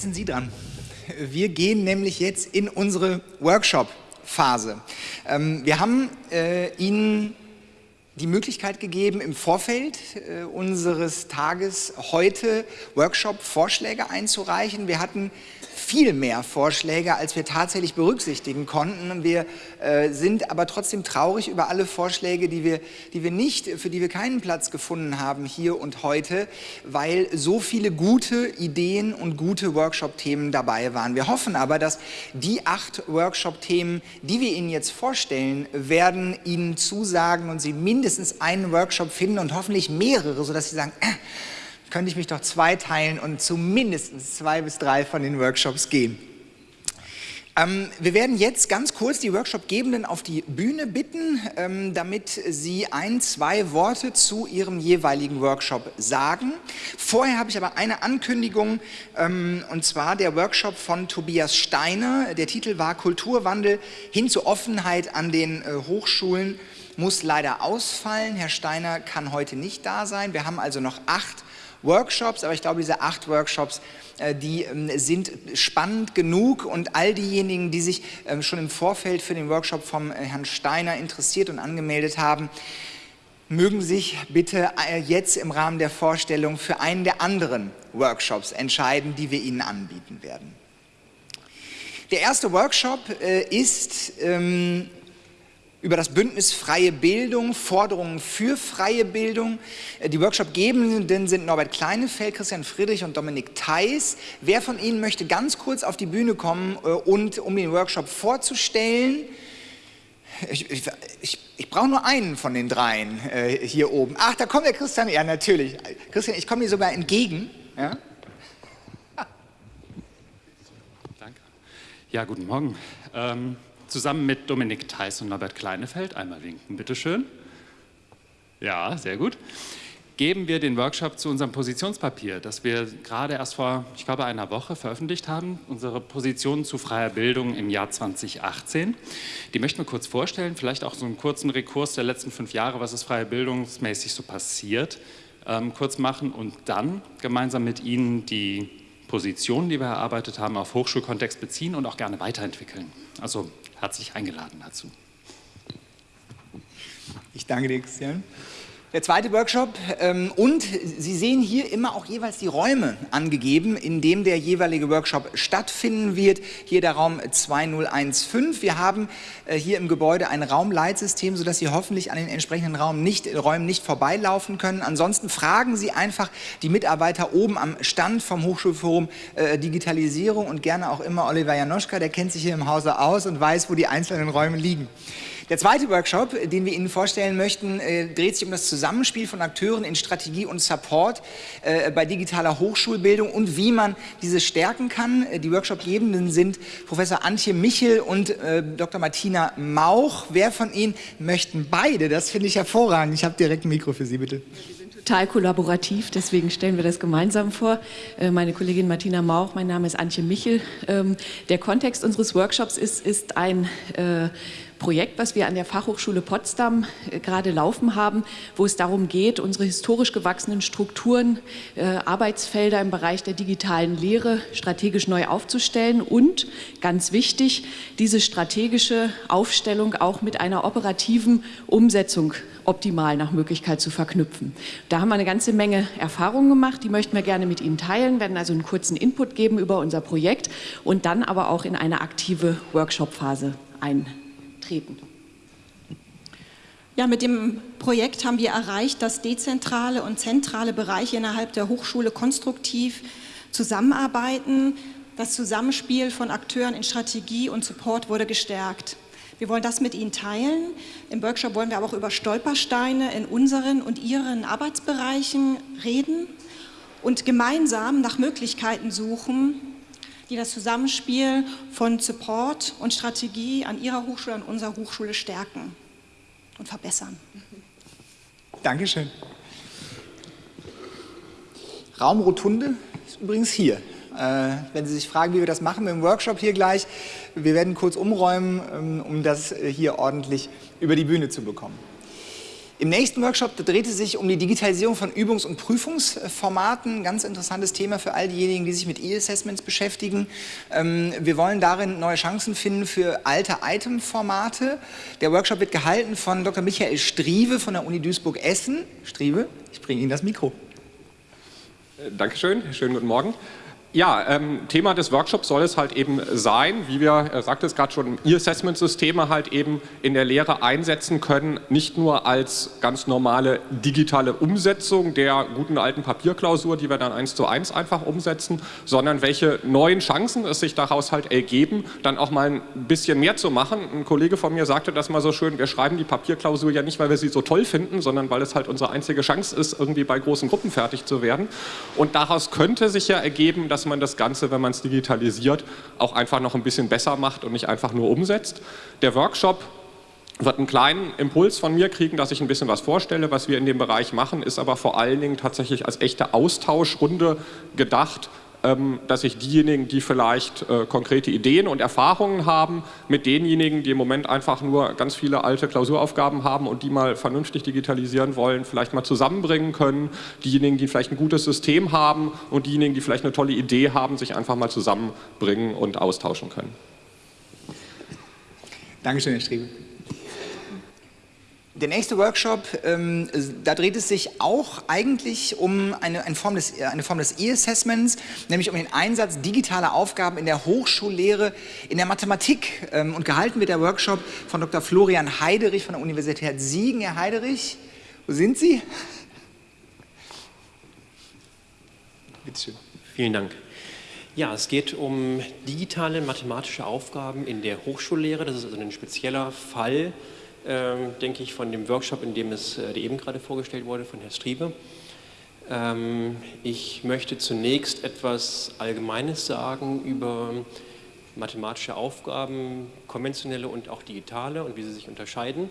jetzt sind Sie dran. Wir gehen nämlich jetzt in unsere Workshop-Phase. Ähm, wir haben äh, Ihnen die Möglichkeit gegeben, im Vorfeld äh, unseres Tages heute Workshop-Vorschläge einzureichen. Wir hatten viel mehr Vorschläge, als wir tatsächlich berücksichtigen konnten. Wir äh, sind aber trotzdem traurig über alle Vorschläge, die wir, die wir nicht, für die wir keinen Platz gefunden haben hier und heute, weil so viele gute Ideen und gute Workshop-Themen dabei waren. Wir hoffen aber, dass die acht Workshop-Themen, die wir Ihnen jetzt vorstellen, werden Ihnen zusagen und Sie mindestens einen Workshop finden und hoffentlich mehrere, sodass Sie sagen, äh, könnte ich mich doch zweiteilen und zu mindestens zwei bis drei von den Workshops gehen. Ähm, wir werden jetzt ganz kurz die Workshopgebenden auf die Bühne bitten, ähm, damit sie ein, zwei Worte zu ihrem jeweiligen Workshop sagen. Vorher habe ich aber eine Ankündigung, ähm, und zwar der Workshop von Tobias Steiner. Der Titel war Kulturwandel hin zur Offenheit an den äh, Hochschulen muss leider ausfallen. Herr Steiner kann heute nicht da sein. Wir haben also noch acht Workshops, aber ich glaube, diese acht Workshops, äh, die ähm, sind spannend genug und all diejenigen, die sich ähm, schon im Vorfeld für den Workshop vom äh, Herrn Steiner interessiert und angemeldet haben, mögen sich bitte äh, jetzt im Rahmen der Vorstellung für einen der anderen Workshops entscheiden, die wir Ihnen anbieten werden. Der erste Workshop ist ähm, über das Bündnis Freie Bildung, Forderungen für freie Bildung. Äh, die Workshopgebenden sind Norbert Kleinefeld, Christian Friedrich und Dominik Theis. Wer von Ihnen möchte ganz kurz auf die Bühne kommen, äh, und, um den Workshop vorzustellen? Ich, ich, ich, ich brauche nur einen von den dreien äh, hier oben. Ach, da kommt der Christian. Ja, natürlich. Christian, ich komme dir sogar entgegen. Ja? Danke. Ja, guten Morgen. Ähm zusammen mit Dominik Theiss und Norbert Kleinefeld, einmal winken, bitteschön. Ja, sehr gut. Geben wir den Workshop zu unserem Positionspapier, das wir gerade erst vor, ich glaube, einer Woche veröffentlicht haben, unsere Position zu freier Bildung im Jahr 2018. Die möchten wir kurz vorstellen, vielleicht auch so einen kurzen Rekurs der letzten fünf Jahre, was ist freie bildungsmäßig so passiert, ähm, kurz machen und dann gemeinsam mit Ihnen die Positionen, die wir erarbeitet haben, auf Hochschulkontext beziehen und auch gerne weiterentwickeln. Also herzlich eingeladen dazu. Ich danke dir, Christian. Der zweite Workshop ähm, und Sie sehen hier immer auch jeweils die Räume angegeben, in dem der jeweilige Workshop stattfinden wird. Hier der Raum 2015. Wir haben äh, hier im Gebäude ein Raumleitsystem, sodass Sie hoffentlich an den entsprechenden Raum nicht, Räumen nicht vorbeilaufen können. Ansonsten fragen Sie einfach die Mitarbeiter oben am Stand vom Hochschulforum äh, Digitalisierung und gerne auch immer Oliver Janoschka, der kennt sich hier im Hause aus und weiß, wo die einzelnen Räume liegen. Der zweite Workshop, den wir Ihnen vorstellen möchten, äh, dreht sich um das Zusammenspiel von Akteuren in Strategie und Support äh, bei digitaler Hochschulbildung und wie man diese stärken kann. Äh, die Workshopgebenden sind Professor Antje Michel und äh, Dr. Martina Mauch. Wer von Ihnen möchten beide? Das finde ich hervorragend. Ich habe direkt ein Mikro für Sie, bitte total kollaborativ, deswegen stellen wir das gemeinsam vor. Äh, meine Kollegin Martina Mauch, mein Name ist Antje Michel. Ähm, der Kontext unseres Workshops ist, ist ein äh, Projekt, was wir an der Fachhochschule Potsdam äh, gerade laufen haben, wo es darum geht, unsere historisch gewachsenen Strukturen, äh, Arbeitsfelder im Bereich der digitalen Lehre strategisch neu aufzustellen und, ganz wichtig, diese strategische Aufstellung auch mit einer operativen Umsetzung optimal nach Möglichkeit zu verknüpfen. Da haben wir eine ganze Menge Erfahrungen gemacht, die möchten wir gerne mit Ihnen teilen, werden also einen kurzen Input geben über unser Projekt und dann aber auch in eine aktive Workshop-Phase ein treten. Ja, mit dem Projekt haben wir erreicht, dass dezentrale und zentrale Bereiche innerhalb der Hochschule konstruktiv zusammenarbeiten. Das Zusammenspiel von Akteuren in Strategie und Support wurde gestärkt. Wir wollen das mit Ihnen teilen. Im Workshop wollen wir aber auch über Stolpersteine in unseren und Ihren Arbeitsbereichen reden und gemeinsam nach Möglichkeiten suchen, die das Zusammenspiel von Support und Strategie an Ihrer Hochschule, an unserer Hochschule stärken und verbessern. Dankeschön. Raumrotunde ist übrigens hier. Äh, wenn Sie sich fragen, wie wir das machen dem Workshop hier gleich, wir werden kurz umräumen, ähm, um das hier ordentlich über die Bühne zu bekommen. Im nächsten Workshop dreht es sich um die Digitalisierung von Übungs- und Prüfungsformaten. Ganz interessantes Thema für all diejenigen, die sich mit E-Assessments beschäftigen. Ähm, wir wollen darin neue Chancen finden für alte Item-Formate. Der Workshop wird gehalten von Dr. Michael Strieve von der Uni Duisburg-Essen. Strieve, ich bringe Ihnen das Mikro. Äh, Dankeschön, schönen guten Morgen. Ja, ähm, Thema des Workshops soll es halt eben sein, wie wir, er sagte es gerade schon, E-Assessment-Systeme halt eben in der Lehre einsetzen können, nicht nur als ganz normale digitale Umsetzung der guten alten Papierklausur, die wir dann eins zu eins einfach umsetzen, sondern welche neuen Chancen es sich daraus halt ergeben, dann auch mal ein bisschen mehr zu machen. Ein Kollege von mir sagte das mal so schön, wir schreiben die Papierklausur ja nicht, weil wir sie so toll finden, sondern weil es halt unsere einzige Chance ist, irgendwie bei großen Gruppen fertig zu werden. Und daraus könnte sich ja ergeben, dass dass man das Ganze, wenn man es digitalisiert, auch einfach noch ein bisschen besser macht und nicht einfach nur umsetzt. Der Workshop wird einen kleinen Impuls von mir kriegen, dass ich ein bisschen was vorstelle, was wir in dem Bereich machen, ist aber vor allen Dingen tatsächlich als echte Austauschrunde gedacht, dass sich diejenigen, die vielleicht äh, konkrete Ideen und Erfahrungen haben, mit denjenigen, die im Moment einfach nur ganz viele alte Klausuraufgaben haben und die mal vernünftig digitalisieren wollen, vielleicht mal zusammenbringen können. Diejenigen, die vielleicht ein gutes System haben und diejenigen, die vielleicht eine tolle Idee haben, sich einfach mal zusammenbringen und austauschen können. Dankeschön, Herr Striebe. Der nächste Workshop, ähm, da dreht es sich auch eigentlich um eine, eine Form des, eine Form E-Assessments, nämlich um den Einsatz digitaler Aufgaben in der Hochschullehre in der Mathematik. Ähm, und gehalten wird der Workshop von Dr. Florian Heiderich von der Universität Siegen. Herr Heiderich, wo sind Sie? Bitte schön. Vielen Dank. Ja, es geht um digitale mathematische Aufgaben in der Hochschullehre. Das ist also ein spezieller Fall ähm, denke ich, von dem Workshop, in dem es äh, eben gerade vorgestellt wurde, von Herrn Striebe. Ähm, ich möchte zunächst etwas Allgemeines sagen über mathematische Aufgaben, konventionelle und auch digitale und wie sie sich unterscheiden.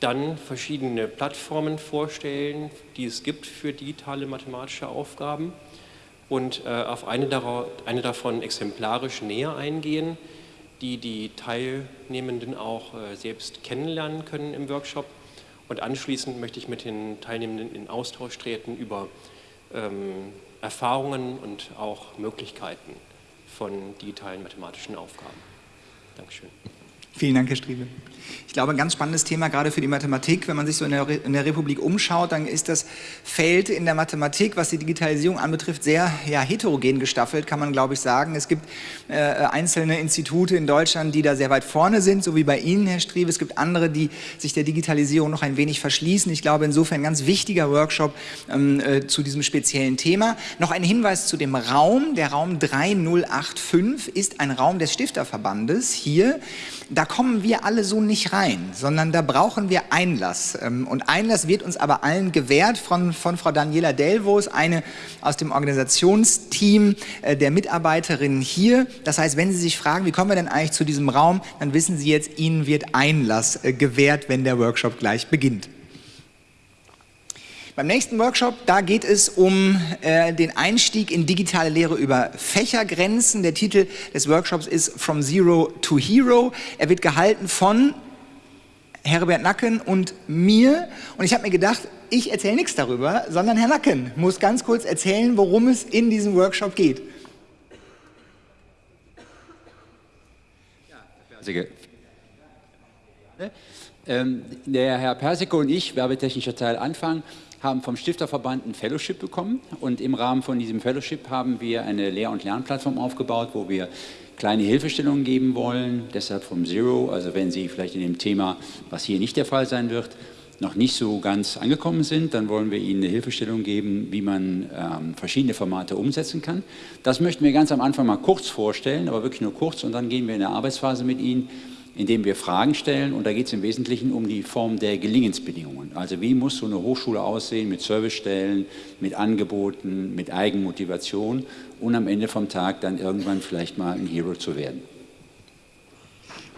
Dann verschiedene Plattformen vorstellen, die es gibt für digitale mathematische Aufgaben und äh, auf eine, eine davon exemplarisch näher eingehen die die Teilnehmenden auch äh, selbst kennenlernen können im Workshop. Und anschließend möchte ich mit den Teilnehmenden in Austausch treten über ähm, Erfahrungen und auch Möglichkeiten von digitalen mathematischen Aufgaben. Dankeschön. Vielen Dank, Herr Striebe. Ich glaube, ein ganz spannendes Thema, gerade für die Mathematik. Wenn man sich so in der, in der, Republik umschaut, dann ist das Feld in der Mathematik, was die Digitalisierung anbetrifft, sehr ja, heterogen gestaffelt, kann man, glaube ich, sagen. Es gibt äh, einzelne Institute in Deutschland, die da sehr weit vorne sind, so wie bei Ihnen, Herr Striebe. Es gibt andere, die sich der Digitalisierung noch ein wenig verschließen. Ich glaube, insofern ein ganz wichtiger Workshop ähm, äh, zu diesem speziellen Thema. Noch ein Hinweis zu dem Raum. Der Raum 3085 ist ein Raum des Stifterverbandes hier. Da kommen wir alle so nicht rein, sondern da brauchen wir Einlass. Ähm, und Einlass wird uns aber allen gewährt von, von Frau Daniela Delvos, eine aus dem Organisationsteam äh, der Mitarbeiterinnen hier. Das heißt, wenn Sie sich fragen, wie kommen wir denn eigentlich zu diesem Raum, dann wissen Sie jetzt, Ihnen wird Einlass äh, gewährt, wenn der Workshop gleich beginnt. Beim nächsten Workshop, da geht es um äh, den Einstieg in digitale Lehre über Fächergrenzen. Der Titel des Workshops ist From Zero to Hero. Er wird gehalten von Herbert Nacken und mir. Und ich habe mir gedacht, ich erzähle nichts darüber, sondern Herr Nacken muss ganz kurz erzählen, worum es in diesem Workshop geht. Ja, ähm, der Herr Persiko und ich, werbetechnischer Teil Anfang, haben vom Stifterverband ein Fellowship bekommen. Und im Rahmen von diesem Fellowship haben wir eine Lehr- und Lernplattform aufgebaut, wo wir kleine Hilfestellungen geben wollen, deshalb vom Zero, also wenn Sie vielleicht in dem Thema, was hier nicht der Fall sein wird, noch nicht so ganz angekommen sind, dann wollen wir Ihnen eine Hilfestellung geben, wie man ähm, verschiedene Formate umsetzen kann. Das möchten wir ganz am Anfang mal kurz vorstellen, aber wirklich nur kurz. Und dann gehen wir in eine Arbeitsphase mit Ihnen, indem wir Fragen stellen und da geht es im Wesentlichen um die Form der Gelingensbedingungen. Also wie muss so eine Hochschule aussehen mit Servicestellen, mit Angeboten, mit Eigenmotivation und am Ende vom Tag dann irgendwann vielleicht mal ein Hero zu werden.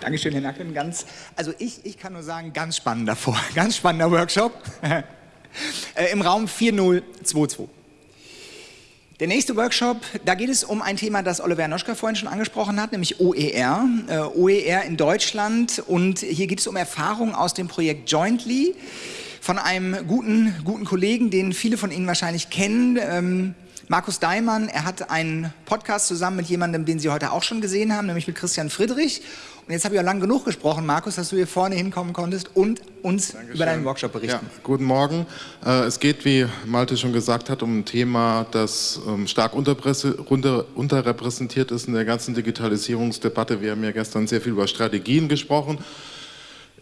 Dankeschön, Herr Nacken. Ganz, also ich, ich kann nur sagen, ganz spannender Vor, ganz spannender Workshop äh, im Raum 4022. Der nächste Workshop, da geht es um ein Thema, das Oliver Noschka vorhin schon angesprochen hat, nämlich OER. Äh, OER in Deutschland und hier geht es um Erfahrungen aus dem Projekt Jointly von einem guten, guten Kollegen, den viele von Ihnen wahrscheinlich kennen, ähm, Markus Daimann. Er hat einen Podcast zusammen mit jemandem, den Sie heute auch schon gesehen haben, nämlich mit Christian Friedrich. Und jetzt habe ich ja lang genug gesprochen, Markus, dass du hier vorne hinkommen konntest und uns Dankeschön. über deinen Workshop berichten. Ja, guten Morgen. Äh, es geht, wie Malte schon gesagt hat, um ein Thema, das ähm, stark unterrepräsentiert ist in der ganzen Digitalisierungsdebatte. Wir haben ja gestern sehr viel über Strategien gesprochen.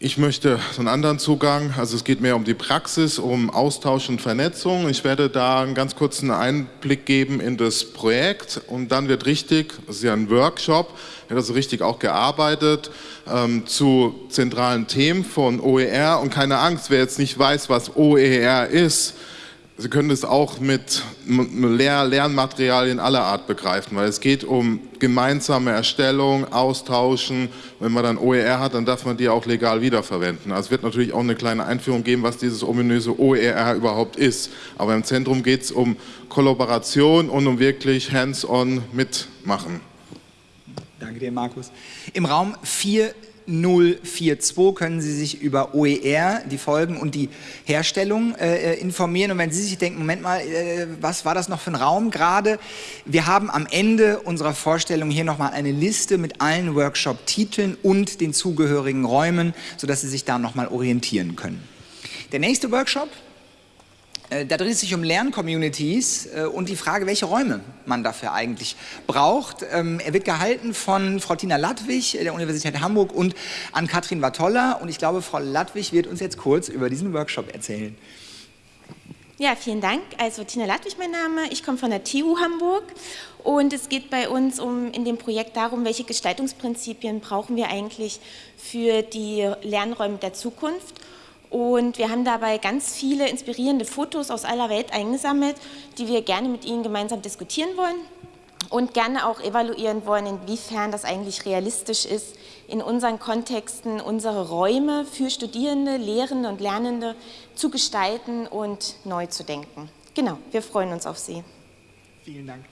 Ich möchte so einen anderen Zugang, also es geht mehr um die Praxis, um Austausch und Vernetzung. Ich werde da einen ganz kurzen Einblick geben in das Projekt und dann wird richtig, das ist ja ein Workshop, wird also richtig auch gearbeitet ähm, zu zentralen Themen von OER und keine Angst, wer jetzt nicht weiß, was OER ist, Sie können es auch mit Lehr Lernmaterialien aller Art begreifen, weil es geht um gemeinsame Erstellung, Austauschen. Wenn man dann OER hat, dann darf man die auch legal wiederverwenden. Also es wird natürlich auch eine kleine Einführung geben, was dieses ominöse OER überhaupt ist. Aber im Zentrum geht es um Kollaboration und um wirklich hands-on mitmachen. Danke dir, Markus. Im Raum 4 042 können Sie sich über OER, die Folgen und die Herstellung äh, äh, informieren. Und wenn Sie sich denken, Moment mal, äh, was war das noch für ein Raum gerade? Wir haben am Ende unserer Vorstellung hier nochmal eine Liste mit allen Workshop-Titeln und den zugehörigen Räumen, sodass Sie sich da nochmal orientieren können. Der nächste Workshop da dreht es sich um Lerncommunities äh, und die Frage, welche Räume man dafür eigentlich braucht. Ähm, er wird gehalten von Frau Tina Ladwig der Universität Hamburg und an Katrin Watolla. Und ich glaube, Frau Ladwig wird uns jetzt kurz über diesen Workshop erzählen. Ja, vielen Dank. Also Tina Ladwig mein Name, ich komme von der TU Hamburg und es geht bei uns um in dem Projekt darum, welche Gestaltungsprinzipien brauchen wir eigentlich für die Lernräume der Zukunft und wir haben dabei ganz viele inspirierende Fotos aus aller Welt eingesammelt, die wir gerne mit Ihnen gemeinsam diskutieren wollen und gerne auch evaluieren wollen, inwiefern das eigentlich realistisch ist, in unseren Kontexten unsere Räume für Studierende, Lehrende und Lernende zu gestalten und neu zu denken. Genau, wir freuen uns auf Sie. Vielen Dank.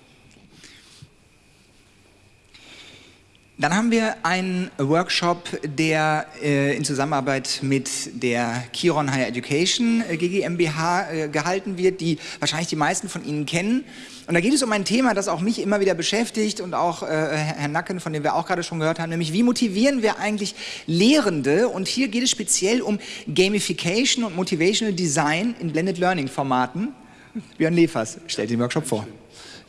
Dann haben wir einen Workshop, der äh, in Zusammenarbeit mit der Chiron Higher Education äh, GmbH äh, gehalten wird, die wahrscheinlich die meisten von Ihnen kennen. Und da geht es um ein Thema, das auch mich immer wieder beschäftigt und auch äh, Herrn Nacken, von dem wir auch gerade schon gehört haben, nämlich wie motivieren wir eigentlich Lehrende? Und hier geht es speziell um Gamification und Motivational Design in Blended Learning Formaten. Björn Lefers stellt den Workshop vor.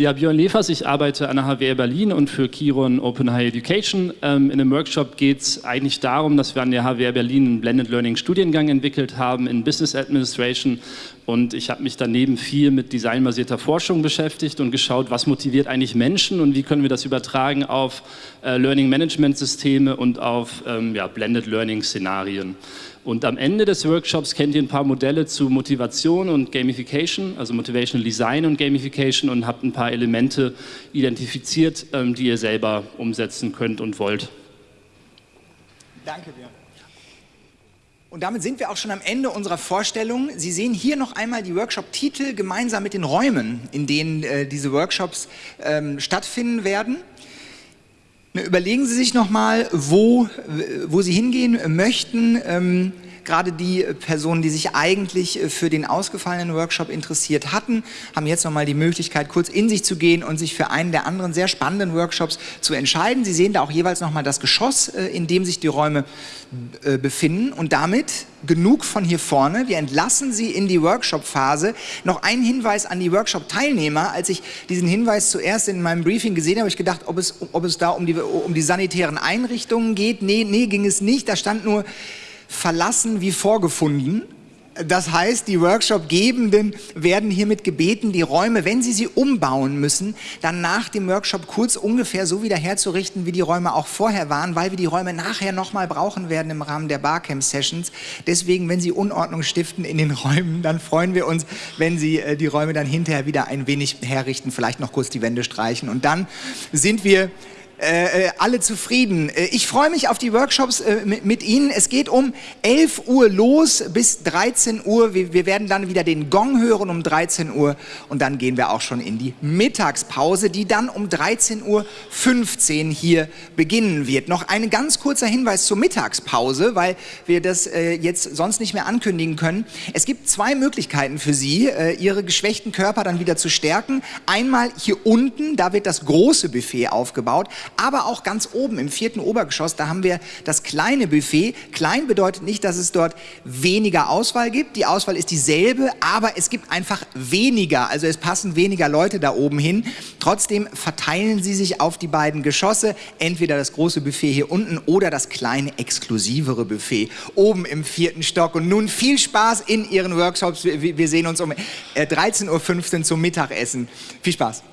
Ja, Björn Lefers, ich arbeite an der HWR Berlin und für Kiron Open High Education. Ähm, in dem Workshop geht es eigentlich darum, dass wir an der HWR Berlin einen Blended Learning Studiengang entwickelt haben in Business Administration und ich habe mich daneben viel mit designbasierter Forschung beschäftigt und geschaut, was motiviert eigentlich Menschen und wie können wir das übertragen auf äh, Learning Management Systeme und auf ähm, ja, Blended Learning Szenarien. Und am Ende des Workshops kennt ihr ein paar Modelle zu Motivation und Gamification, also Motivational Design und Gamification und habt ein paar Elemente identifiziert, ähm, die ihr selber umsetzen könnt und wollt. Danke, Björn. Und damit sind wir auch schon am Ende unserer Vorstellung. Sie sehen hier noch einmal die Workshop-Titel gemeinsam mit den Räumen, in denen äh, diese Workshops ähm, stattfinden werden. Überlegen Sie sich nochmal, wo, wo Sie hingehen möchten. Gerade die Personen, die sich eigentlich für den ausgefallenen Workshop interessiert hatten, haben jetzt nochmal die Möglichkeit, kurz in sich zu gehen und sich für einen der anderen sehr spannenden Workshops zu entscheiden. Sie sehen da auch jeweils nochmal das Geschoss, äh, in dem sich die Räume äh, befinden und damit genug von hier vorne. Wir entlassen Sie in die Workshop-Phase. Noch ein Hinweis an die Workshop-Teilnehmer. Als ich diesen Hinweis zuerst in meinem Briefing gesehen habe, habe ich gedacht, ob es, ob es da um die, um die sanitären Einrichtungen geht. Nee, nee, ging es nicht. Da stand nur verlassen wie vorgefunden. Das heißt, die Workshop-Gebenden werden hiermit gebeten, die Räume, wenn sie sie umbauen müssen, dann nach dem Workshop kurz ungefähr so wieder herzurichten, wie die Räume auch vorher waren, weil wir die Räume nachher nochmal brauchen werden im Rahmen der Barcamp-Sessions. Deswegen, wenn Sie Unordnung stiften in den Räumen, dann freuen wir uns, wenn Sie äh, die Räume dann hinterher wieder ein wenig herrichten, vielleicht noch kurz die Wände streichen. Und dann sind wir äh, äh, alle zufrieden. Äh, ich freue mich auf die Workshops äh, mit, mit, Ihnen. Es geht um 11 Uhr los bis 13 Uhr. Wir, wir, werden dann wieder den Gong hören um 13 Uhr und dann gehen wir auch schon in die Mittagspause, die dann um 13.15 Uhr hier beginnen wird. Noch ein ganz kurzer Hinweis zur Mittagspause, weil wir das äh, jetzt sonst nicht mehr ankündigen können. Es gibt zwei Möglichkeiten für Sie, äh, Ihre geschwächten Körper dann wieder zu stärken. Einmal hier unten, da wird das große Buffet aufgebaut aber auch ganz oben im vierten Obergeschoss, da haben wir das kleine Buffet. Klein bedeutet nicht, dass es dort weniger Auswahl gibt. Die Auswahl ist dieselbe, aber es gibt einfach weniger. Also es passen weniger Leute da oben hin. Trotzdem verteilen sie sich auf die beiden Geschosse, entweder das große Buffet hier unten oder das kleine exklusivere Buffet oben im vierten Stock. Und nun viel Spaß in Ihren Workshops. Wir sehen uns um 13.15 äh, Uhr zum Mittagessen. Viel Spaß.